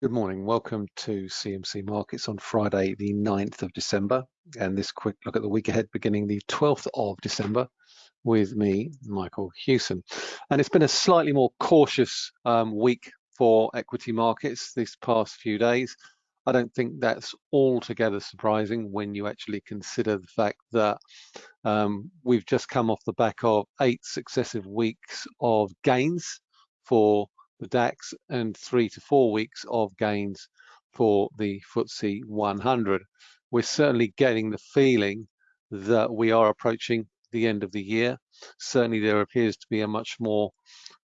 Good morning. Welcome to CMC Markets on Friday, the 9th of December. And this quick look at the week ahead beginning the 12th of December with me, Michael Hewson. And it's been a slightly more cautious um, week for equity markets this past few days. I don't think that's altogether surprising when you actually consider the fact that um, we've just come off the back of eight successive weeks of gains for the DAX and three to four weeks of gains for the FTSE 100. We're certainly getting the feeling that we are approaching the end of the year. Certainly there appears to be a much more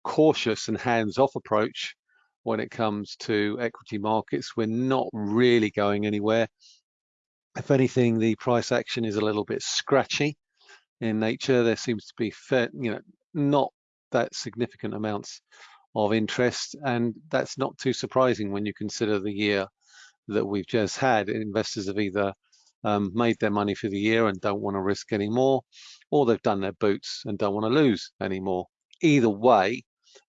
cautious and hands-off approach when it comes to equity markets. We're not really going anywhere. If anything, the price action is a little bit scratchy in nature. There seems to be, fair, you know, not that significant amounts of interest. And that's not too surprising when you consider the year that we've just had. Investors have either um, made their money for the year and don't want to risk any more, or they've done their boots and don't want to lose anymore. Either way,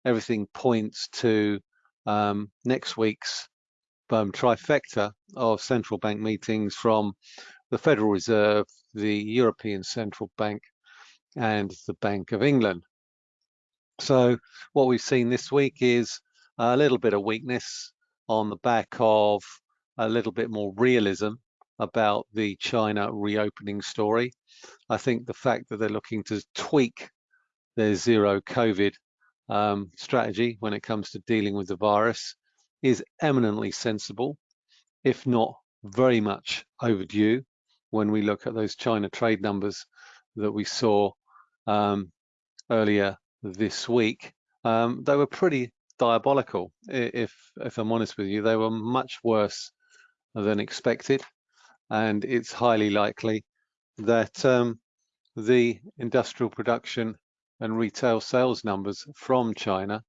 everything points to um, next week's um, trifecta of central bank meetings from the Federal Reserve, the European Central Bank, and the Bank of England. So what we've seen this week is a little bit of weakness on the back of a little bit more realism about the China reopening story. I think the fact that they're looking to tweak their zero COVID um, strategy when it comes to dealing with the virus is eminently sensible, if not very much overdue when we look at those China trade numbers that we saw um, earlier this week, um, they were pretty diabolical. If if I'm honest with you, they were much worse than expected, and it's highly likely that um, the industrial production and retail sales numbers from China,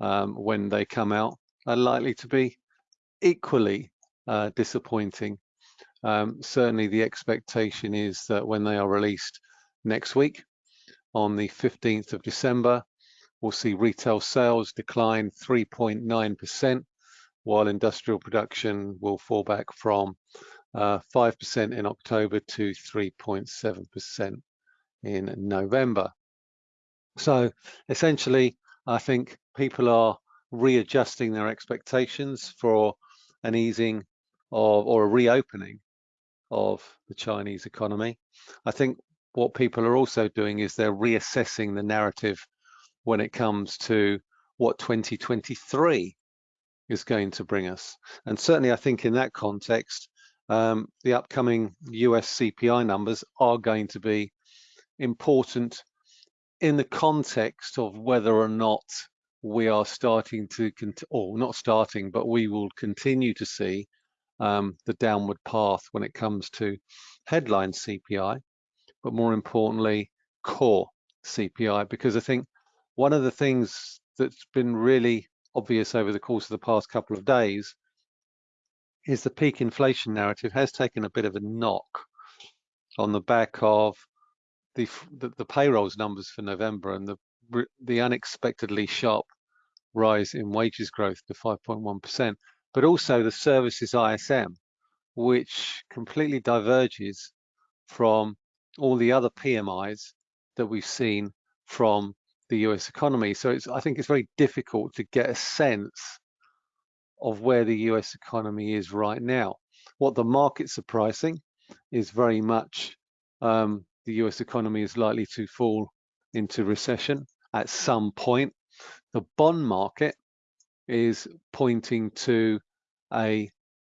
um, when they come out, are likely to be equally uh, disappointing. Um, certainly, the expectation is that when they are released next week, on the 15th of December, we'll see retail sales decline 3.9%, while industrial production will fall back from 5% uh, in October to 3.7% in November. So essentially, I think people are readjusting their expectations for an easing of or a reopening of the Chinese economy. I think what people are also doing is they're reassessing the narrative when it comes to what 2023 is going to bring us. And certainly I think in that context, um, the upcoming US CPI numbers are going to be important in the context of whether or not we are starting to, or not starting, but we will continue to see um, the downward path when it comes to headline CPI but more importantly, core CPI, because I think one of the things that's been really obvious over the course of the past couple of days is the peak inflation narrative has taken a bit of a knock on the back of the, the, the payrolls numbers for November and the, the unexpectedly sharp rise in wages growth to 5.1%, but also the services ISM, which completely diverges from all the other PMIs that we've seen from the US economy. So it's, I think it's very difficult to get a sense of where the US economy is right now. What the markets are pricing is very much um, the US economy is likely to fall into recession at some point. The bond market is pointing to a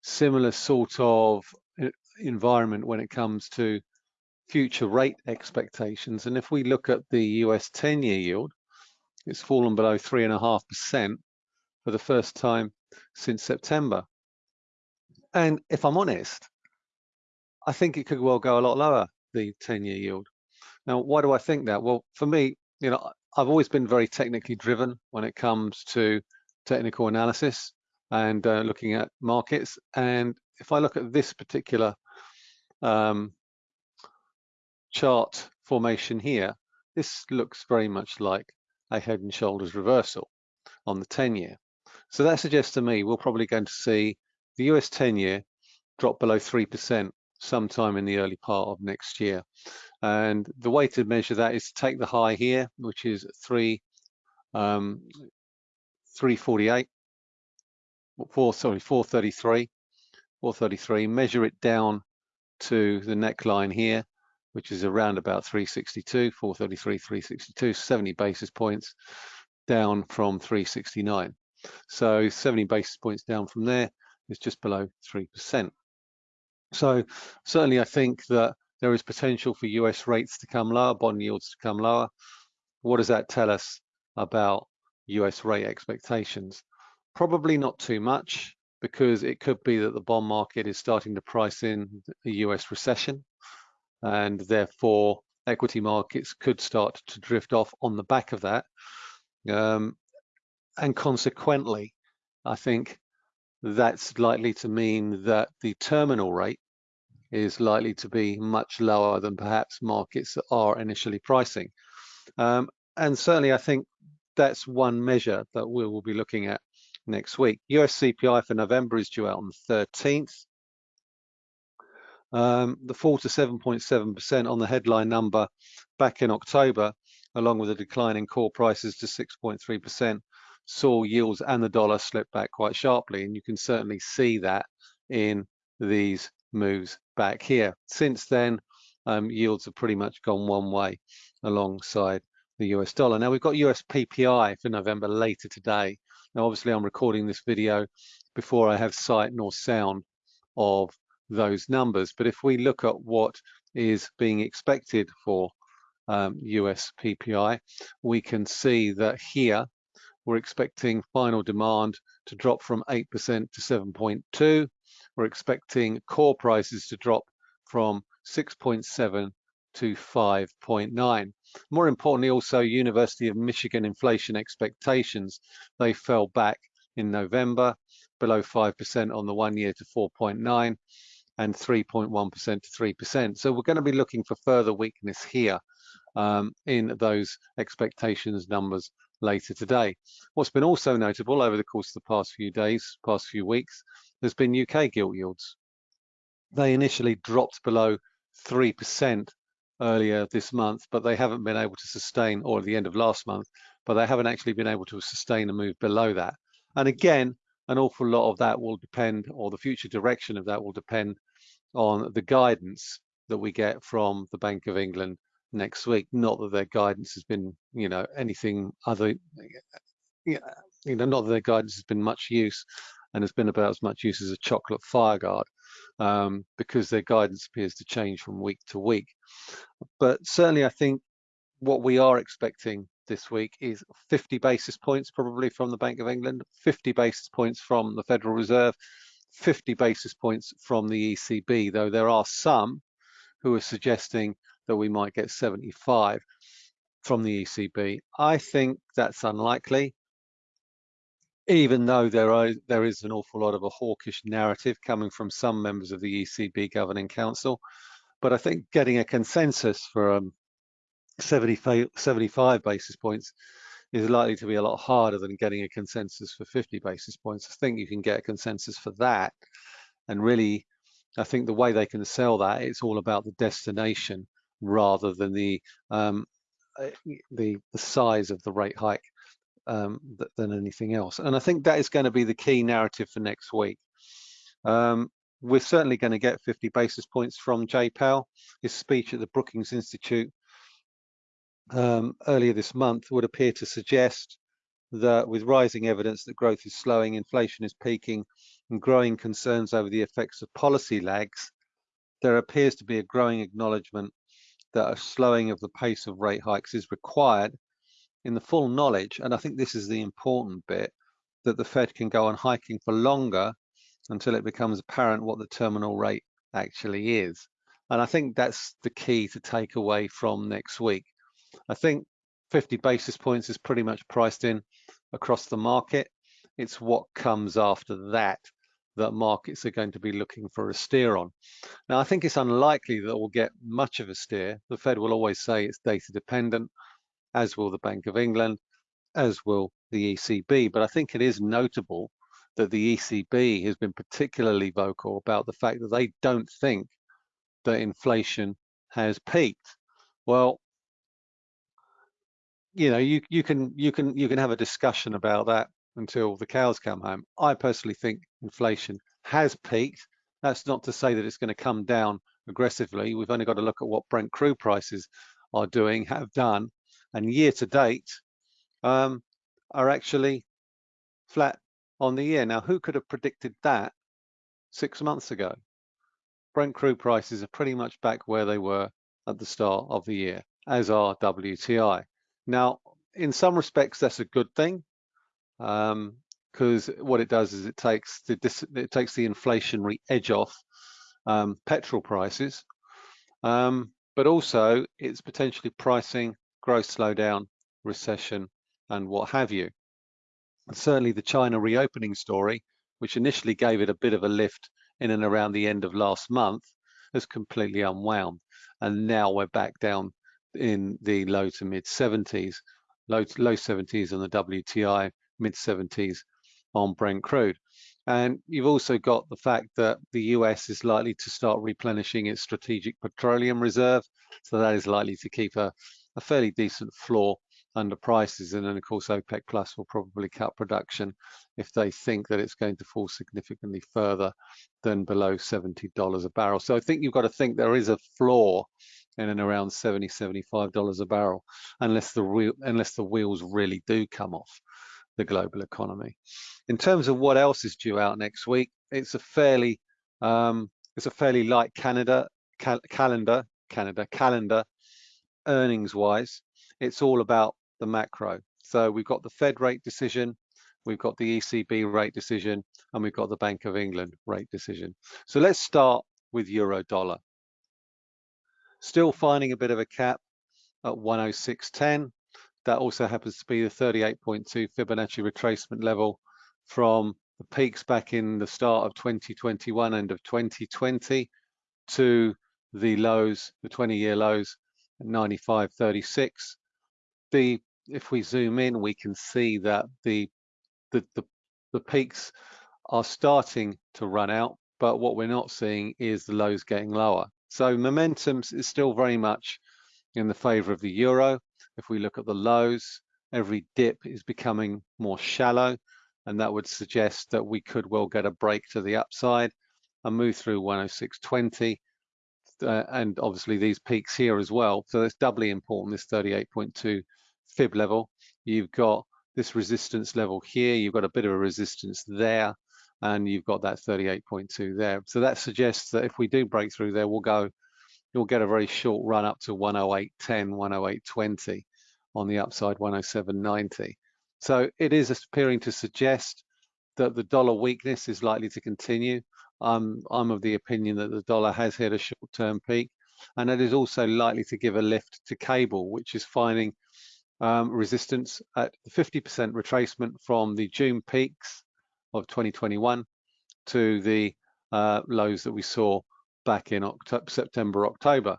similar sort of uh, environment when it comes to future rate expectations. And if we look at the US 10 year yield, it's fallen below 3.5% for the first time since September. And if I'm honest, I think it could well go a lot lower, the 10 year yield. Now, why do I think that? Well, for me, you know, I've always been very technically driven when it comes to technical analysis and uh, looking at markets. And if I look at this particular um, chart formation here, this looks very much like a head and shoulders reversal on the 10 year. So that suggests to me we're probably going to see the US 10 year drop below 3% sometime in the early part of next year. And the way to measure that is to take the high here, which is 3, um, 348, 4, sorry, 433, 433, measure it down to the neckline here, which is around about 362, 433, 362, 70 basis points down from 369. So 70 basis points down from there is just below 3%. So certainly I think that there is potential for US rates to come lower, bond yields to come lower. What does that tell us about US rate expectations? Probably not too much because it could be that the bond market is starting to price in a US recession and therefore equity markets could start to drift off on the back of that. Um, and consequently, I think that's likely to mean that the terminal rate is likely to be much lower than perhaps markets are initially pricing. Um, and certainly I think that's one measure that we will be looking at next week. US CPI for November is due out on the 13th. Um, the fall to 7.7% on the headline number back in October, along with a decline in core prices to 6.3%, saw yields and the dollar slip back quite sharply. And you can certainly see that in these moves back here. Since then, um, yields have pretty much gone one way alongside the US dollar. Now we've got US PPI for November later today. Now obviously I'm recording this video before I have sight nor sound of those numbers. But if we look at what is being expected for um, US PPI, we can see that here we're expecting final demand to drop from 8% to 7.2. We're expecting core prices to drop from 6.7 to 5.9. More importantly, also University of Michigan inflation expectations, they fell back in November below 5% on the one year to 4.9 and 3.1% to 3%. So we're going to be looking for further weakness here um, in those expectations numbers later today. What's been also notable over the course of the past few days, past few weeks, has been UK gilt yields. They initially dropped below 3% earlier this month, but they haven't been able to sustain, or at the end of last month, but they haven't actually been able to sustain a move below that. And again, an awful lot of that will depend, or the future direction of that will depend on the guidance that we get from the Bank of England next week. Not that their guidance has been, you know, anything other, you know, not that their guidance has been much use and has been about as much use as a chocolate fire guard um, because their guidance appears to change from week to week. But certainly I think what we are expecting this week is 50 basis points probably from the Bank of England, 50 basis points from the Federal Reserve, 50 basis points from the ECB, though there are some who are suggesting that we might get 75 from the ECB. I think that's unlikely, even though there are there is an awful lot of a hawkish narrative coming from some members of the ECB Governing Council. But I think getting a consensus for um, 75, 75 basis points is likely to be a lot harder than getting a consensus for 50 basis points. I think you can get a consensus for that. And really, I think the way they can sell that, it's all about the destination rather than the um, uh, the, the size of the rate hike um, than anything else. And I think that is going to be the key narrative for next week. Um, we're certainly going to get 50 basis points from Jay Powell. His speech at the Brookings Institute um, earlier this month would appear to suggest that with rising evidence that growth is slowing, inflation is peaking, and growing concerns over the effects of policy lags, there appears to be a growing acknowledgement that a slowing of the pace of rate hikes is required in the full knowledge, and I think this is the important bit, that the Fed can go on hiking for longer until it becomes apparent what the terminal rate actually is. And I think that's the key to take away from next week. I think 50 basis points is pretty much priced in across the market. It's what comes after that that markets are going to be looking for a steer on. Now, I think it's unlikely that we'll get much of a steer. The Fed will always say it's data dependent, as will the Bank of England, as will the ECB, but I think it is notable that the ECB has been particularly vocal about the fact that they don't think that inflation has peaked. Well, you know, you you can you can you can have a discussion about that until the cows come home. I personally think inflation has peaked. That's not to say that it's going to come down aggressively. We've only got to look at what Brent crude prices are doing, have done, and year to date um, are actually flat on the year. Now, who could have predicted that six months ago? Brent crude prices are pretty much back where they were at the start of the year, as are WTI. Now, in some respects, that's a good thing because um, what it does is it takes the it takes the inflationary edge off um, petrol prices, um, but also it's potentially pricing growth slowdown, recession, and what have you. And certainly the China reopening story, which initially gave it a bit of a lift in and around the end of last month, has completely unwound. And now we're back down in the low to mid 70s, low, low 70s on the WTI, mid 70s on Brent crude. And you've also got the fact that the US is likely to start replenishing its strategic petroleum reserve. So that is likely to keep a, a fairly decent floor under prices. And then of course, OPEC Plus will probably cut production if they think that it's going to fall significantly further than below $70 a barrel. So I think you've got to think there is a floor in and around 70, $75 a barrel, unless the real, unless the wheels really do come off the global economy. In terms of what else is due out next week, it's a fairly um, it's a fairly light Canada cal calendar Canada calendar earnings wise. It's all about the macro. So we've got the Fed rate decision, we've got the ECB rate decision, and we've got the Bank of England rate decision. So let's start with euro dollar. Still finding a bit of a cap at 106.10. That also happens to be the 38.2 Fibonacci retracement level from the peaks back in the start of 2021, end of 2020, to the lows, the 20-year lows at 95.36. The if we zoom in, we can see that the the the, the peaks are starting to run out, but what we're not seeing is the lows getting lower. So momentum is still very much in the favor of the euro. If we look at the lows, every dip is becoming more shallow, and that would suggest that we could well get a break to the upside and move through 106.20. Uh, and obviously these peaks here as well. So that's doubly important, this 38.2 fib level. You've got this resistance level here, you've got a bit of a resistance there, and you've got that 38.2 there. So that suggests that if we do break through there, we'll go, you'll get a very short run up to 108.10, 108.20 on the upside, 107.90. So it is appearing to suggest that the dollar weakness is likely to continue. I'm of the opinion that the dollar has hit a short-term peak, and it is also likely to give a lift to cable, which is finding um, resistance at the 50% retracement from the June peaks of 2021 to the uh, lows that we saw back in October, September, October.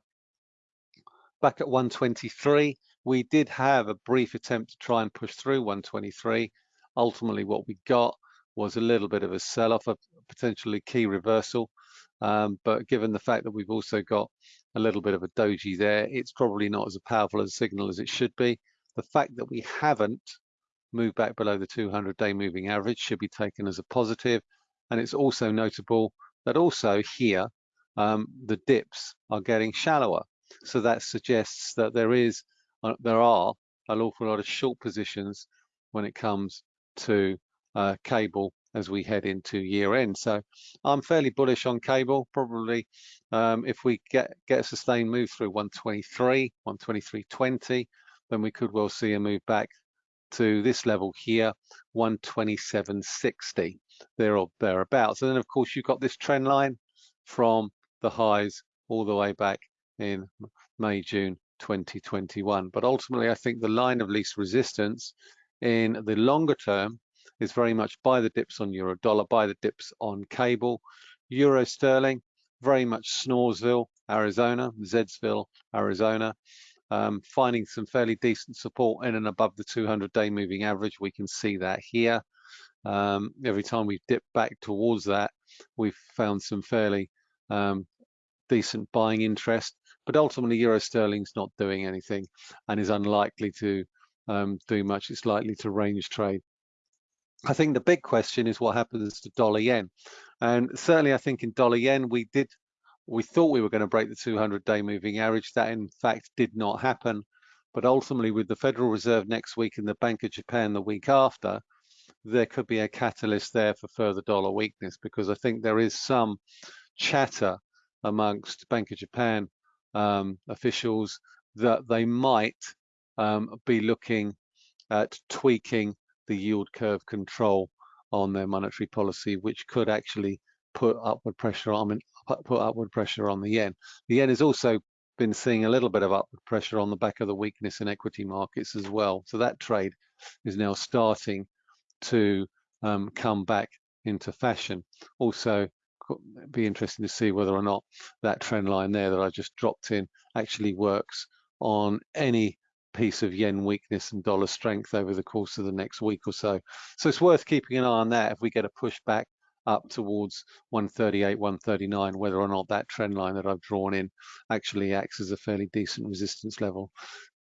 Back at 123, we did have a brief attempt to try and push through 123. Ultimately, what we got was a little bit of a sell-off, a potentially key reversal. Um, but given the fact that we've also got a little bit of a doji there, it's probably not as powerful a signal as it should be. The fact that we haven't moved back below the 200-day moving average should be taken as a positive. And it's also notable that also here, um, the dips are getting shallower. So that suggests that there is, uh, there are an awful lot of short positions when it comes to uh, cable as we head into year end. So I'm fairly bullish on cable. Probably um, if we get get a sustained move through 123, 123.20, then we could well see a move back to this level here, 127.60, there or thereabouts. And then of course you've got this trend line from the highs all the way back in May, June 2021. But ultimately, I think the line of least resistance in the longer term is very much buy the dips on euro dollar, buy the dips on cable. Euro sterling, very much Snoresville, Arizona, Zedsville, Arizona um, finding some fairly decent support in and above the 200-day moving average. We can see that here. Um, every time we've dipped back towards that, we've found some fairly um, decent buying interest. But ultimately, euro sterling's not doing anything and is unlikely to um, do much. It's likely to range trade. I think the big question is what happens to dollar yen. And certainly, I think in dollar yen, we did we thought we were going to break the 200-day moving average. That, in fact, did not happen. But ultimately, with the Federal Reserve next week and the Bank of Japan the week after, there could be a catalyst there for further dollar weakness because I think there is some chatter amongst Bank of Japan um, officials that they might um, be looking at tweaking the yield curve control on their monetary policy, which could actually put upward pressure on put upward pressure on the yen. The yen has also been seeing a little bit of upward pressure on the back of the weakness in equity markets as well. So that trade is now starting to um, come back into fashion. Also, be interesting to see whether or not that trend line there that I just dropped in actually works on any piece of yen weakness and dollar strength over the course of the next week or so. So it's worth keeping an eye on that if we get a pushback up towards 138, 139, whether or not that trend line that I've drawn in actually acts as a fairly decent resistance level.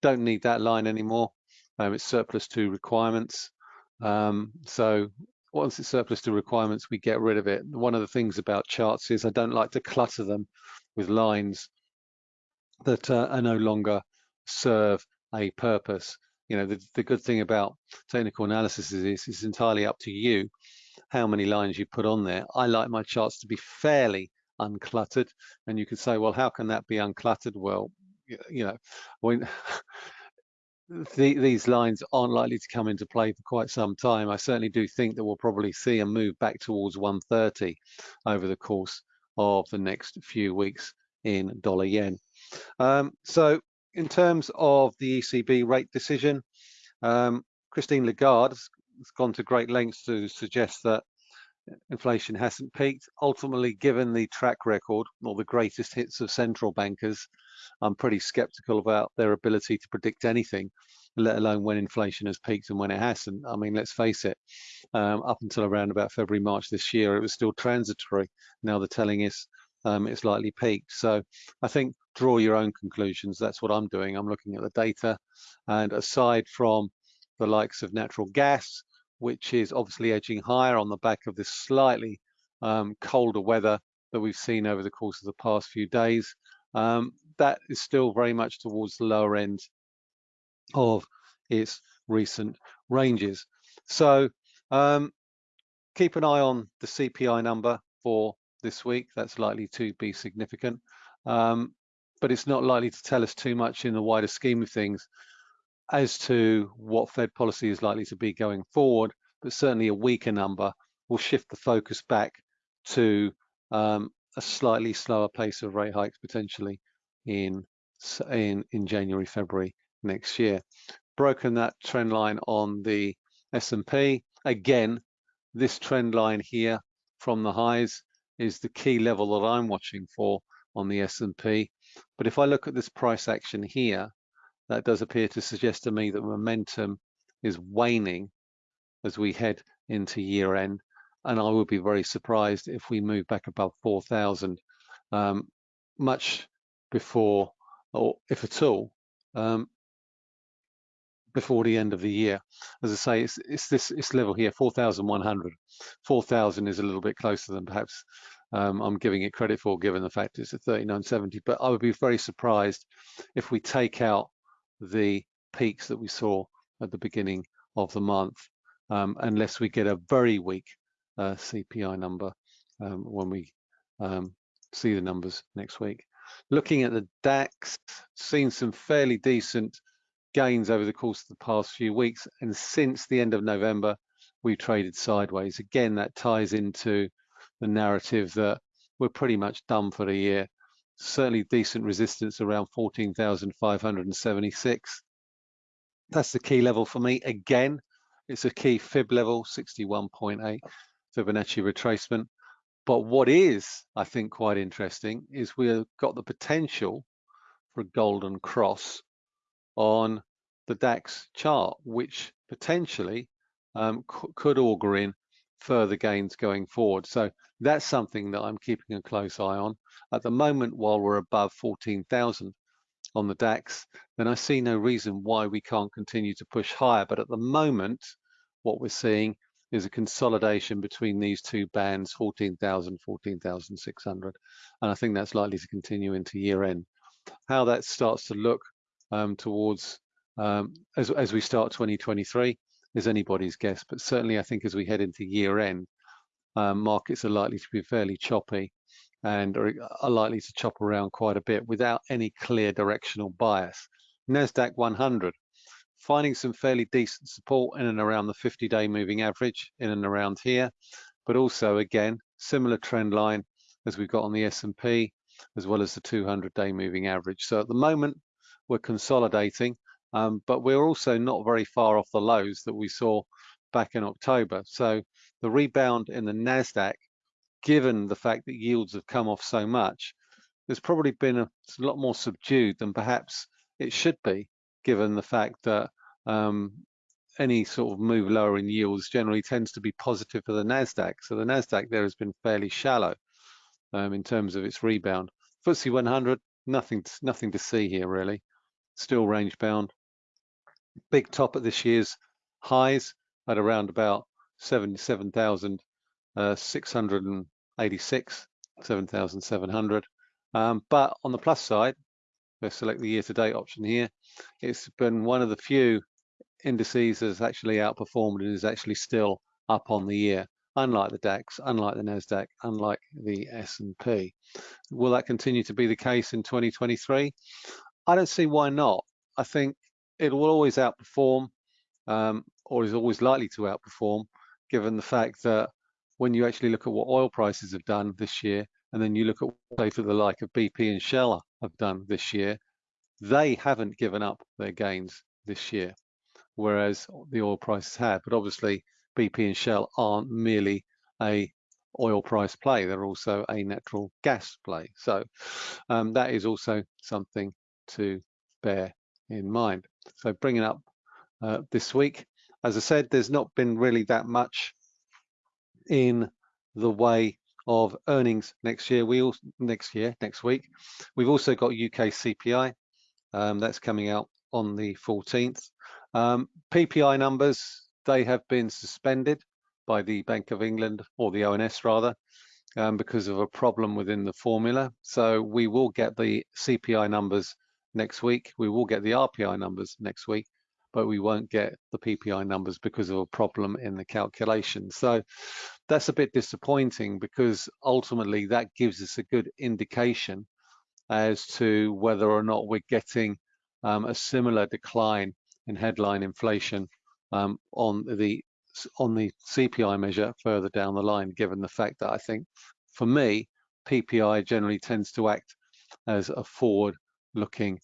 Don't need that line anymore. Um, it's surplus to requirements. Um, so once it's surplus to requirements, we get rid of it. One of the things about charts is I don't like to clutter them with lines that uh, are no longer serve a purpose. You know, the, the good thing about technical analysis is it's entirely up to you how many lines you put on there. I like my charts to be fairly uncluttered. And you could say, well, how can that be uncluttered? Well, you know, when the, these lines aren't likely to come into play for quite some time. I certainly do think that we'll probably see a move back towards 130 over the course of the next few weeks in dollar yen. Um, so in terms of the ECB rate decision, um, Christine Lagarde gone to great lengths to suggest that inflation hasn't peaked. Ultimately, given the track record or the greatest hits of central bankers, I'm pretty skeptical about their ability to predict anything, let alone when inflation has peaked and when it hasn't. I mean, let's face it, um, up until around about February, March this year, it was still transitory. Now they're telling us um, it's likely peaked. So I think draw your own conclusions. That's what I'm doing. I'm looking at the data. And aside from the likes of natural gas, which is obviously edging higher on the back of this slightly um, colder weather that we've seen over the course of the past few days. Um, that is still very much towards the lower end of its recent ranges. So um, keep an eye on the CPI number for this week. That's likely to be significant, um, but it's not likely to tell us too much in the wider scheme of things as to what Fed policy is likely to be going forward, but certainly a weaker number will shift the focus back to um, a slightly slower pace of rate hikes potentially in, in, in January, February next year. Broken that trend line on the S&P. Again, this trend line here from the highs is the key level that I'm watching for on the S&P. But if I look at this price action here, that does appear to suggest to me that momentum is waning as we head into year end. And I would be very surprised if we move back above 4,000 um, much before, or if at all, um, before the end of the year. As I say, it's, it's this it's level here, 4,100. 4,000 is a little bit closer than perhaps um, I'm giving it credit for, given the fact it's at 39.70. But I would be very surprised if we take out the peaks that we saw at the beginning of the month, um, unless we get a very weak uh, CPI number um, when we um, see the numbers next week. Looking at the DAX, seen some fairly decent gains over the course of the past few weeks, and since the end of November, we've traded sideways. Again, that ties into the narrative that we're pretty much done for the year certainly decent resistance around 14,576. That's the key level for me. Again, it's a key fib level, 61.8 Fibonacci retracement. But what is, I think, quite interesting is we've got the potential for a golden cross on the DAX chart, which potentially um, could augur in further gains going forward. So that's something that I'm keeping a close eye on. At the moment, while we're above 14,000 on the DAX, then I see no reason why we can't continue to push higher. But at the moment, what we're seeing is a consolidation between these two bands, 14,000, 14,600. And I think that's likely to continue into year end. How that starts to look um, towards um, as, as we start 2023 is anybody's guess, but certainly I think as we head into year end, um, markets are likely to be fairly choppy and are, are likely to chop around quite a bit without any clear directional bias. NASDAQ 100, finding some fairly decent support in and around the 50-day moving average, in and around here, but also again, similar trend line as we've got on the S&P, as well as the 200-day moving average. So at the moment, we're consolidating um, but we're also not very far off the lows that we saw back in October. So the rebound in the NASDAQ, given the fact that yields have come off so much, has probably been a, lot more subdued than perhaps it should be, given the fact that um, any sort of move lower in yields generally tends to be positive for the NASDAQ. So the NASDAQ there has been fairly shallow um, in terms of its rebound. FTSE 100, nothing, nothing to see here really still range bound. Big top at this year's highs at around about 77,686, uh, 7,700. Um, but on the plus side, let's select the year-to-date option here. It's been one of the few indices that's actually outperformed and is actually still up on the year, unlike the DAX, unlike the NASDAQ, unlike the S&P. Will that continue to be the case in 2023? I don't see why not. I think it will always outperform um, or is always likely to outperform given the fact that when you actually look at what oil prices have done this year and then you look at say for the like of BP and Shell have done this year, they haven't given up their gains this year, whereas the oil prices have. But obviously BP and Shell aren't merely a oil price play, they're also a natural gas play. So um, that is also something to bear in mind. So bringing up uh, this week, as I said, there's not been really that much in the way of earnings next year. We also next year, next week, we've also got UK CPI um, that's coming out on the 14th. Um, PPI numbers they have been suspended by the Bank of England or the ONS rather um, because of a problem within the formula. So we will get the CPI numbers next week. We will get the RPI numbers next week, but we won't get the PPI numbers because of a problem in the calculation. So that's a bit disappointing because ultimately that gives us a good indication as to whether or not we're getting um, a similar decline in headline inflation um, on the on the CPI measure further down the line, given the fact that I think for me, PPI generally tends to act as a forward looking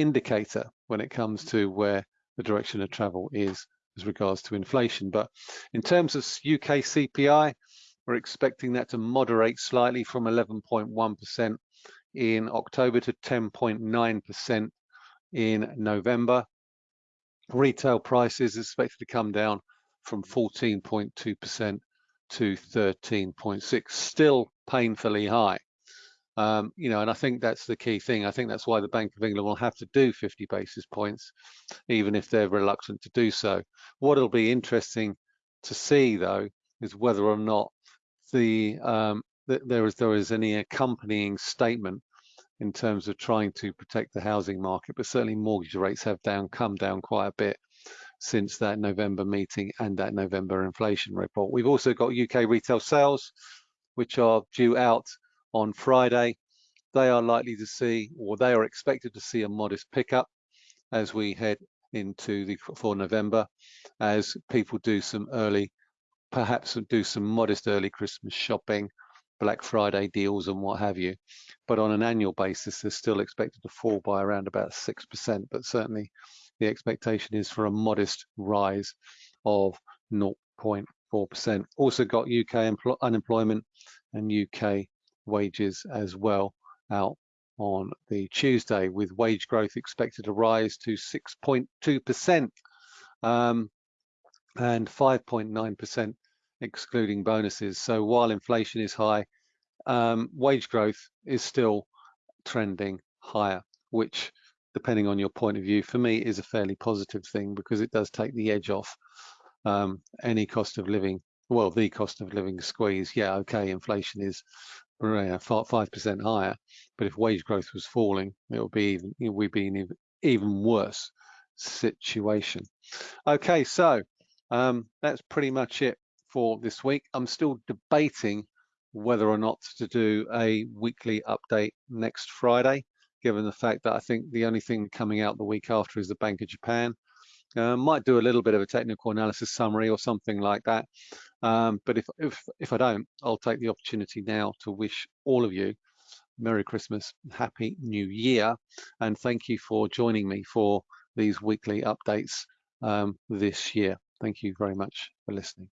indicator when it comes to where the direction of travel is as regards to inflation. But in terms of UK CPI, we're expecting that to moderate slightly from 11.1% in October to 10.9% in November. Retail prices is expected to come down from 14.2% to 13.6, still painfully high. Um, you know, and I think that's the key thing. I think that's why the Bank of England will have to do 50 basis points, even if they're reluctant to do so. What will be interesting to see, though, is whether or not the um, th there is there is any accompanying statement in terms of trying to protect the housing market. But certainly, mortgage rates have down come down quite a bit since that November meeting and that November inflation report. We've also got UK retail sales, which are due out on Friday. They are likely to see, or they are expected to see a modest pickup as we head into the for November, as people do some early, perhaps do some modest early Christmas shopping, Black Friday deals and what have you. But on an annual basis, they're still expected to fall by around about 6%, but certainly the expectation is for a modest rise of 0.4%. Also got UK unemployment and UK wages as well out on the Tuesday, with wage growth expected to rise to 6.2% um, and 5.9% excluding bonuses. So while inflation is high, um, wage growth is still trending higher, which depending on your point of view, for me is a fairly positive thing because it does take the edge off um, any cost of living, well, the cost of living squeeze. Yeah, okay, inflation is five percent higher, but if wage growth was falling, it would be even We'd be in an even worse situation. Okay, so um, that's pretty much it for this week. I'm still debating whether or not to do a weekly update next Friday, given the fact that I think the only thing coming out the week after is the Bank of Japan. Uh, might do a little bit of a technical analysis summary or something like that. Um, but if, if, if I don't, I'll take the opportunity now to wish all of you Merry Christmas, Happy New Year, and thank you for joining me for these weekly updates um, this year. Thank you very much for listening.